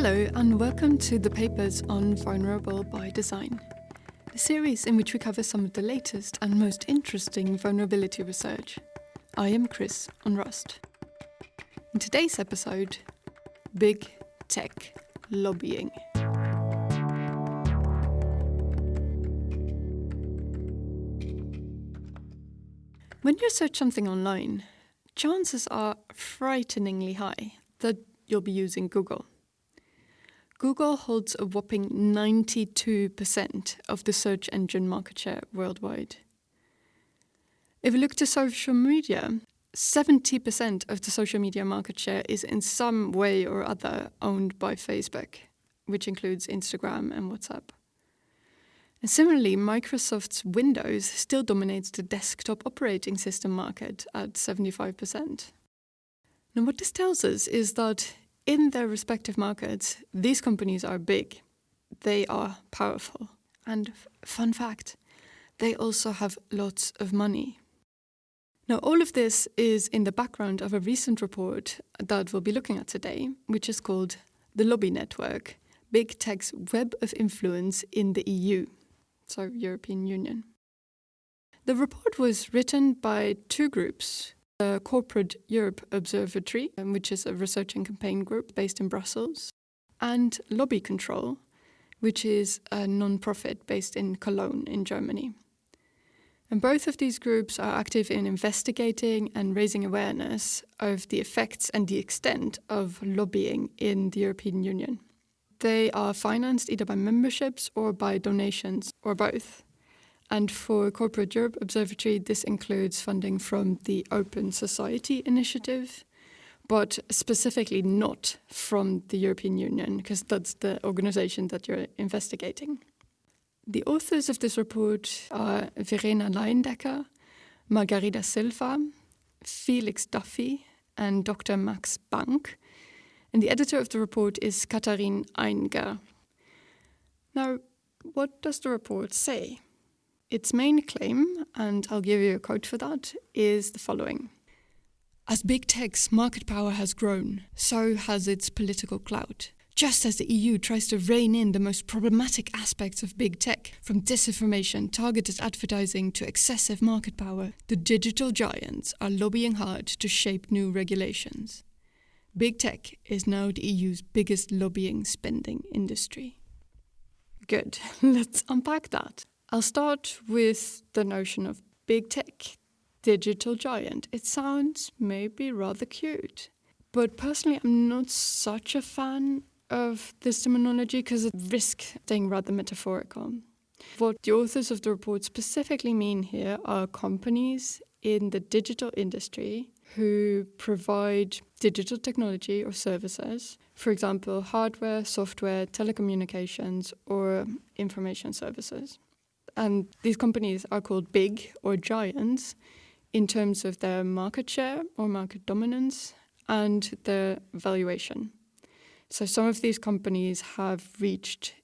Hello, and welcome to the papers on Vulnerable by Design, a series in which we cover some of the latest and most interesting vulnerability research. I am Chris Onrust. In today's episode, Big Tech Lobbying. When you search something online, chances are frighteningly high that you'll be using Google. Google holds a whopping 92% of the search engine market share worldwide. If we look to social media, 70% of the social media market share is in some way or other owned by Facebook, which includes Instagram and WhatsApp. And similarly, Microsoft's Windows still dominates the desktop operating system market at 75%. Now, what this tells us is that in their respective markets, these companies are big, they are powerful. And fun fact, they also have lots of money. Now, all of this is in the background of a recent report that we'll be looking at today, which is called The Lobby Network Big Tech's Web of Influence in the EU, so European Union. The report was written by two groups the Corporate Europe Observatory, um, which is a research and campaign group based in Brussels, and Lobby Control, which is a non-profit based in Cologne in Germany. And both of these groups are active in investigating and raising awareness of the effects and the extent of lobbying in the European Union. They are financed either by memberships or by donations or both. And for Corporate Europe Observatory, this includes funding from the Open Society Initiative, but specifically not from the European Union, because that's the organization that you're investigating. The authors of this report are Verena Leyendecker, Margarida Silva, Felix Duffy, and Dr. Max Bank. And the editor of the report is Katharine Ainger. Now, what does the report say? Its main claim, and I'll give you a quote for that, is the following As big tech's market power has grown, so has its political clout. Just as the EU tries to rein in the most problematic aspects of big tech, from disinformation, targeted advertising to excessive market power, the digital giants are lobbying hard to shape new regulations. Big tech is now the EU's biggest lobbying spending industry. Good, let's unpack that. I'll start with the notion of big tech, digital giant. It sounds maybe rather cute. But personally, I'm not such a fan of this terminology because it risks being rather metaphorical. What the authors of the report specifically mean here are companies in the digital industry who provide digital technology or services, for example, hardware, software, telecommunications, or information services. And these companies are called big or giants in terms of their market share or market dominance and their valuation. So some of these companies have reached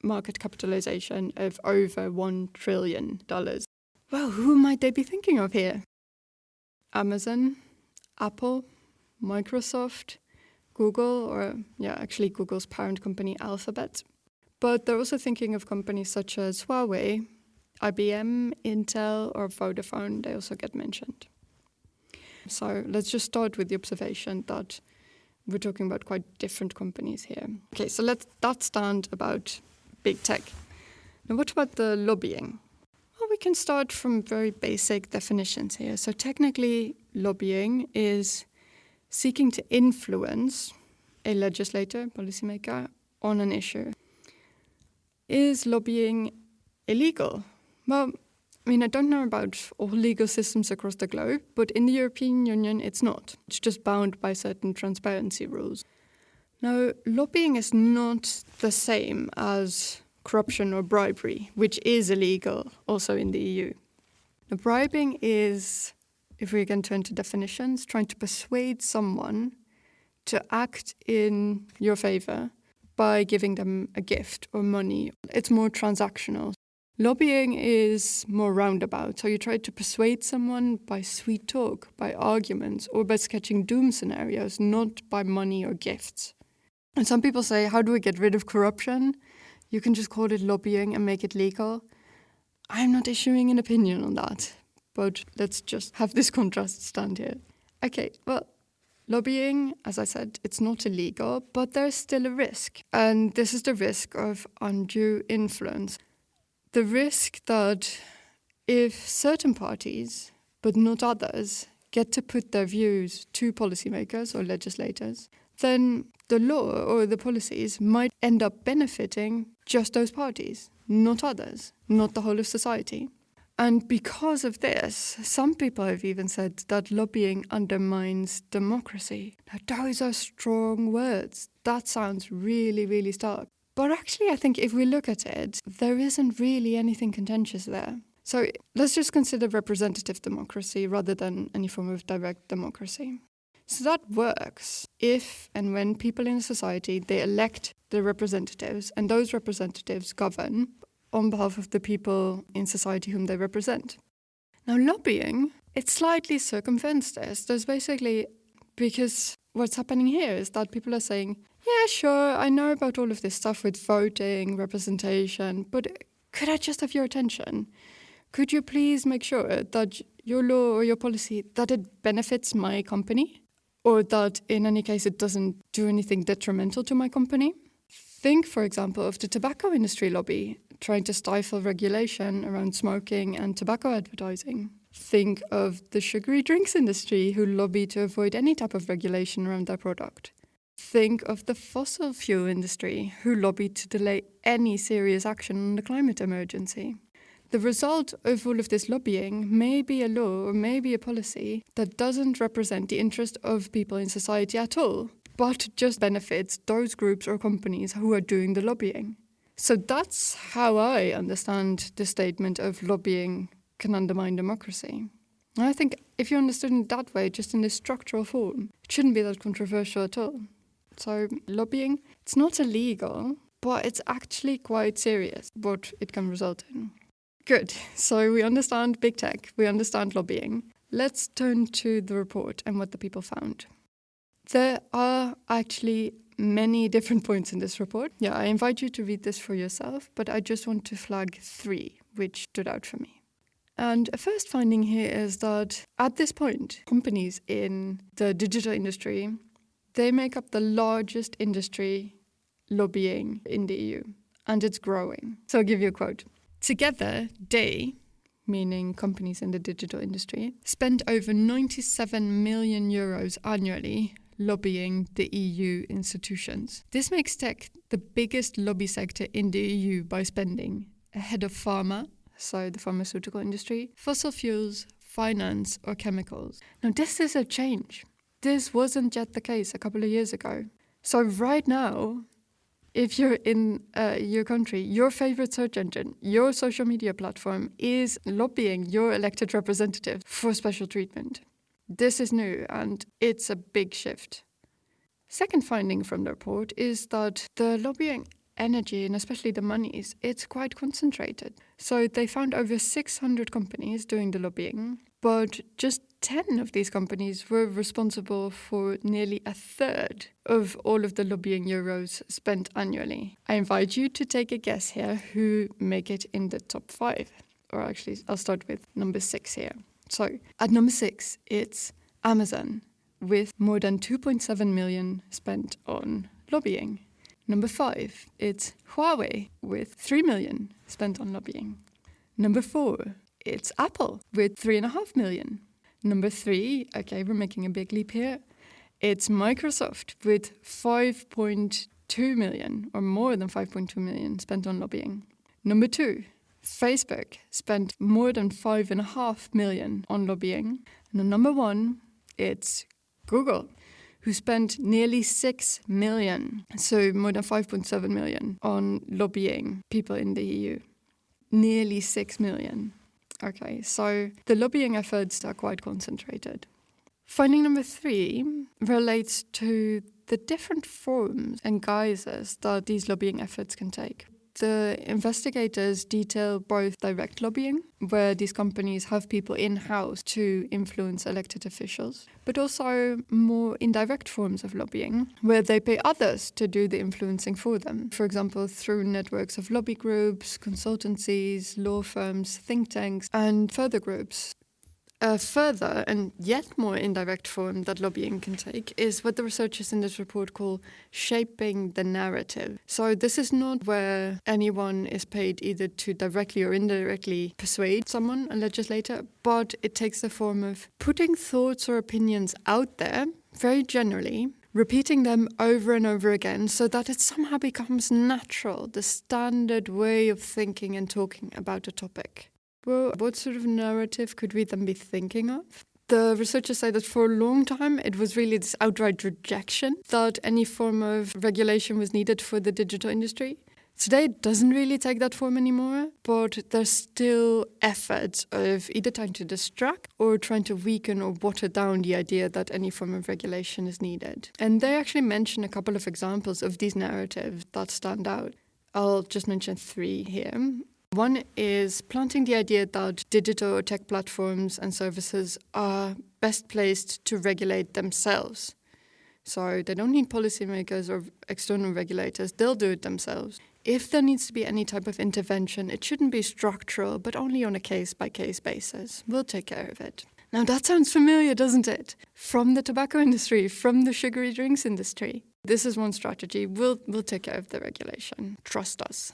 market capitalization of over $1 trillion. Well, who might they be thinking of here? Amazon, Apple, Microsoft, Google, or yeah, actually Google's parent company Alphabet. But they're also thinking of companies such as Huawei, IBM, Intel, or Vodafone, they also get mentioned. So let's just start with the observation that we're talking about quite different companies here. Okay, so let's that stand about big tech. Now, what about the lobbying? Well, we can start from very basic definitions here. So technically, lobbying is seeking to influence a legislator, policymaker, on an issue. Is lobbying illegal? Well, I mean, I don't know about all legal systems across the globe, but in the European Union, it's not. It's just bound by certain transparency rules. Now, lobbying is not the same as corruption or bribery, which is illegal also in the EU. Now, bribing is, if we can turn to definitions, trying to persuade someone to act in your favor by giving them a gift or money. It's more transactional. Lobbying is more roundabout, so you try to persuade someone by sweet talk, by arguments, or by sketching doom scenarios, not by money or gifts. And some people say, how do we get rid of corruption? You can just call it lobbying and make it legal. I'm not issuing an opinion on that, but let's just have this contrast stand here. Okay, well, lobbying, as I said, it's not illegal, but there's still a risk. And this is the risk of undue influence. The risk that if certain parties, but not others, get to put their views to policymakers or legislators, then the law or the policies might end up benefiting just those parties, not others, not the whole of society. And because of this, some people have even said that lobbying undermines democracy. Now, those are strong words. That sounds really, really stark. But actually, I think if we look at it, there isn't really anything contentious there. So let's just consider representative democracy rather than any form of direct democracy. So that works if and when people in a society they elect the representatives and those representatives govern on behalf of the people in society whom they represent. Now lobbying, it slightly circumvents this. There's basically because what's happening here is that people are saying, yeah, sure, I know about all of this stuff with voting, representation, but could I just have your attention? could you please make sure that your law or your policy that it benefits my company? Or that in any case it doesn't do anything detrimental to my company? Think for example of the tobacco industry lobby trying to stifle regulation around smoking and tobacco advertising. Think of the sugary drinks industry who lobby to avoid any type of regulation around their product think of the fossil fuel industry who lobbied to delay any serious action on the climate emergency the result of all of this lobbying may be a law or may be a policy that doesn't represent the interest of people in society at all, but just benefits those groups or companies who are doing the lobbying. So that's how I understand the statement of lobbying can undermine democracy. I think if you understood it that way, just in this structural form, it shouldn't be that controversial at all. So lobbying, it's not illegal, but it's actually quite serious what it can result in. Good. So we understand big tech, we understand lobbying. Let's turn to the report and what the people found. There are actually many different points in this report. Yeah, I invite you to read this for yourself, but I just want to flag three which stood out for me. And a first finding here is that at this point, companies in the digital industry, they make up the largest industry lobbying in the EU, and it's growing. So I'll give you a quote. Together, they, meaning companies in the digital industry, spend over 97 million euros annually lobbying the EU institutions. This makes tech the biggest lobby sector in the EU by spending, ahead of pharma, so the pharmaceutical industry, fossil fuels, finance, or chemicals. Now, this is a change. This wasn't yet the case a couple of years ago. So, right now, if you're in uh, your country, your favorite search engine, your social media platform is lobbying your elected representative for special treatment. This is new and it's a big shift. Second finding from the report is that the lobbying energy and especially the monies, it's quite concentrated. So they found over 600 companies doing the lobbying, but just 10 of these companies were responsible for nearly a third of all of the lobbying euros spent annually. I invite you to take a guess here who make it in the top five. Or actually, I'll start with number six here. So at number six, it's Amazon with more than 2.7 million spent on lobbying. Number five, it's Huawei with 3 million spent on lobbying. Number four, it's Apple with 3.5 million. Number three, okay, we're making a big leap here. It's Microsoft with 5.2 million or more than 5.2 million spent on lobbying. Number two, Facebook spent more than 5.5 million on lobbying. And number one, it's Google who spent nearly 6 million, so more than 5.7 million, on lobbying people in the EU. Nearly 6 million. Okay, so the lobbying efforts are quite concentrated. Finding number three relates to the different forms and guises that these lobbying efforts can take. The investigators detail both direct lobbying, where these companies have people in house to influence elected officials, but also more indirect forms of lobbying, where they pay others to do the influencing for them. For example, through networks of lobby groups, consultancies, law firms, think tanks, and further groups. A further and yet more indirect form that lobbying can take is what the researchers in this report call shaping the narrative. So this is not where anyone is paid either to directly or indirectly persuade someone, a legislator, but it takes the form of putting thoughts or opinions out there very generally repeating them over and over again so that it somehow becomes natural, the standard way of thinking and talking about a topic. Well, what sort of narrative could we then be thinking of? The researchers say that for a long time it was really this outright rejection that any form of regulation was needed for the digital industry. Today it doesn't really take that form anymore, but there's still efforts of either trying to distract or trying to weaken or water down the idea that any form of regulation is needed. And they actually mention a couple of examples of these narratives that stand out. I'll just mention three here. One is planting the idea that digital tech platforms and services are best placed to regulate themselves. So they don't need policymakers or external regulators, they'll do it themselves. If there needs to be any type of intervention, it shouldn't be structural, but only on a case by case basis. We'll take care of it. Now that sounds familiar, doesn't it? From the tobacco industry, from the sugary drinks industry. This is one strategy. We'll, we'll take care of the regulation. Trust us.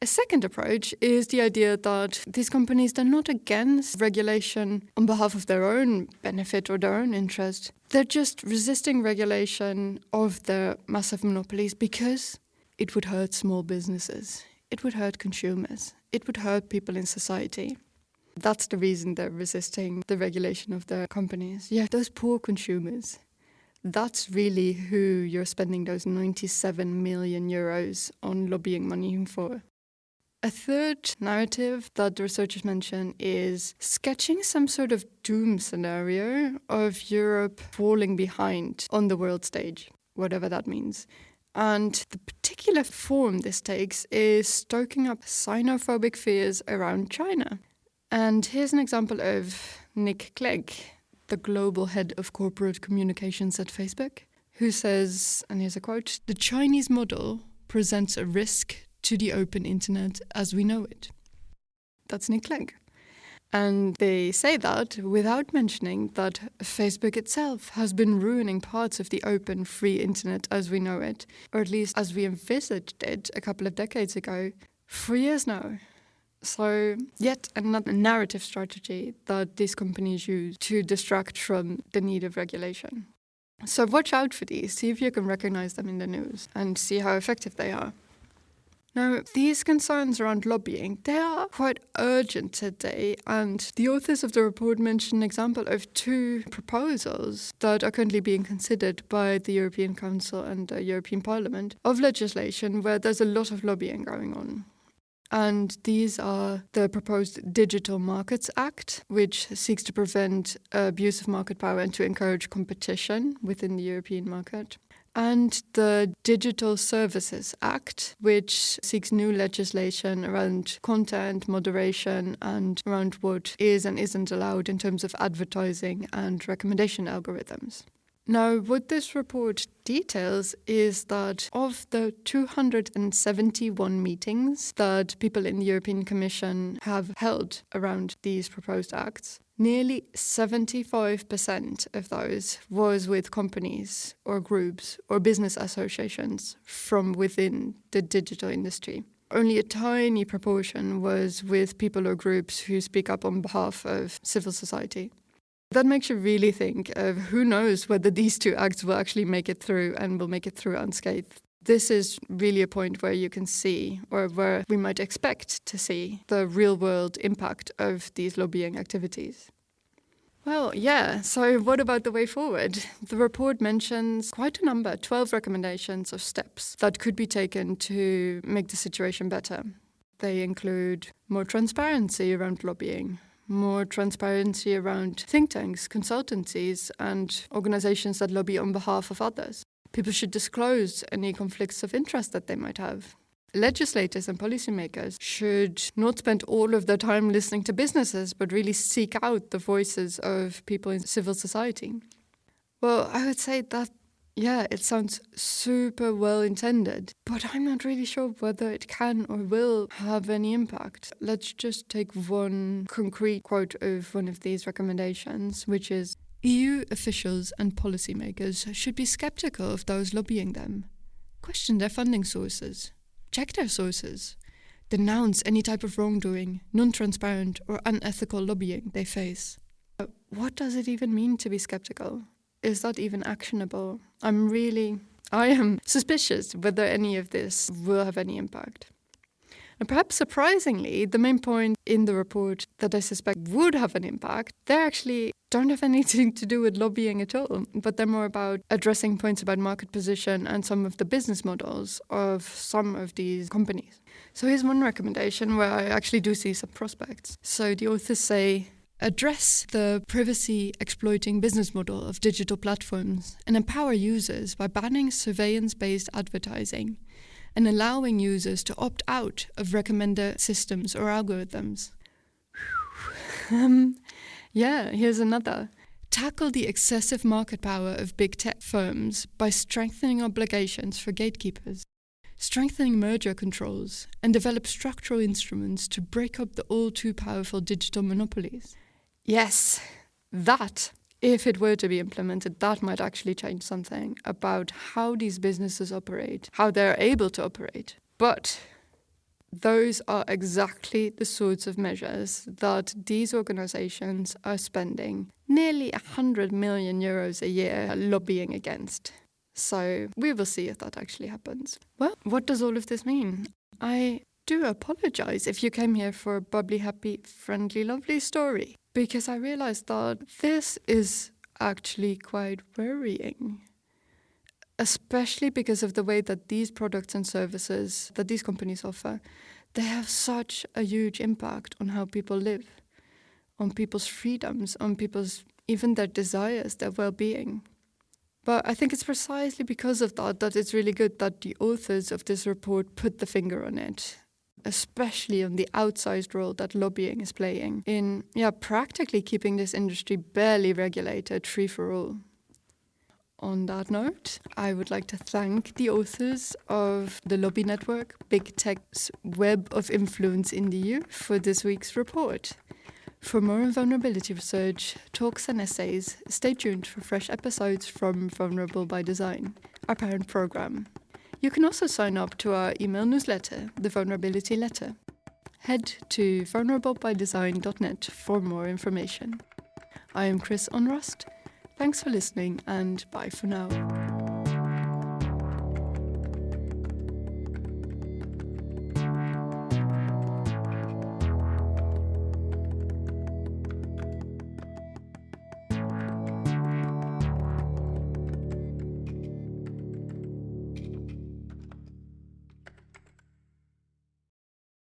A second approach is the idea that these companies are not against regulation on behalf of their own benefit or their own interest. They're just resisting regulation of their massive monopolies because it would hurt small businesses, it would hurt consumers, it would hurt people in society. That's the reason they're resisting the regulation of their companies. Yeah, those poor consumers. That's really who you're spending those 97 million euros on lobbying money for. A third narrative that the researchers mention is sketching some sort of doom scenario of Europe falling behind on the world stage, whatever that means. And the particular form this takes is stoking up xenophobic fears around China. And here's an example of Nick Clegg, the global head of corporate communications at Facebook, who says, and here's a quote The Chinese model presents a risk to the open internet as we know it. That's Nick Clegg. And they say that without mentioning that Facebook itself has been ruining parts of the open, free internet as we know it, or at least as we envisaged it a couple of decades ago, for years now. So, yet another narrative strategy that these companies use to distract from the need of regulation. So, watch out for these, see if you can recognize them in the news, and see how effective they are. Now, these concerns around lobbying, they are quite urgent today, and the authors of the report mention an example of two proposals that are currently being considered by the European Council and the European Parliament of legislation where there's a lot of lobbying going on. And these are the proposed Digital Markets Act, which seeks to prevent abuse of market power and to encourage competition within the European market and the Digital Services Act, which seeks new legislation around content moderation and around what is and isn't allowed in terms of advertising and recommendation algorithms. Now, what this report details is that of the 271 meetings that people in the European Commission have held around these proposed acts, Nearly 75% of those was with companies or groups or business associations from within the digital industry. Only a tiny proportion was with people or groups who speak up on behalf of civil society. That makes you really think of who knows whether these two acts will actually make it through and will make it through unscathed. This is really a point where you can see, or where we might expect to see, the real world impact of these lobbying activities. Well, yeah, so what about the way forward? The report mentions quite a number, 12 recommendations of steps that could be taken to make the situation better. They include more transparency around lobbying, more transparency around think tanks, consultancies, and organizations that lobby on behalf of others. People should disclose any conflicts of interest that they might have. Legislators and policymakers should not spend all of their time listening to businesses, but really seek out the voices of people in civil society. Well, I would say that, yeah, it sounds super well intended, but I'm not really sure whether it can or will have any impact. Let's just take one concrete quote of one of these recommendations, which is EU officials and policymakers should be skeptical of those lobbying them, question their funding sources, check their sources, denounce any type of wrongdoing, non transparent, or unethical lobbying they face. But what does it even mean to be skeptical? Is that even actionable? I'm really, I am suspicious whether any of this will have any impact. And perhaps surprisingly, the main point in the report that I suspect would have an impact, they actually don't have anything to do with lobbying at all, but they're more about addressing points about market position and some of the business models of some of these companies. So here's one recommendation where I actually do see some prospects. So the authors say address the privacy exploiting business model of digital platforms and empower users by banning surveillance based advertising and allowing users to opt out of recommender systems or algorithms. um, yeah, here's another. Tackle the excessive market power of big tech firms by strengthening obligations for gatekeepers, strengthening merger controls, and develop structural instruments to break up the all too powerful digital monopolies. Yes, that if it were to be implemented, that might actually change something about how these businesses operate, how they're able to operate. But those are exactly the sorts of measures that these organizations are spending nearly 100 million euros a year lobbying against. So we will see if that actually happens. Well, what does all of this mean? I do apologize if you came here for a bubbly, happy, friendly, lovely story because I realized that this is actually quite worrying. Especially because of the way that these products and services that these companies offer, they have such a huge impact on how people live, on people's freedoms, on people's even their desires, their well-being. But I think it's precisely because of that that it's really good that the authors of this report put the finger on it especially on the outsized role that lobbying is playing in yeah, practically keeping this industry barely regulated, free for all. On that note, I would like to thank the authors of the Lobby Network, Big Tech's Web of Influence in the EU, for this week's report. For more on vulnerability research, talks and essays, stay tuned for fresh episodes from Vulnerable by Design, our parent program. You can also sign up to our email newsletter, the Vulnerability Letter. Head to vulnerablebydesign.net for more information. I am Chris Onrust. Thanks for listening and bye for now.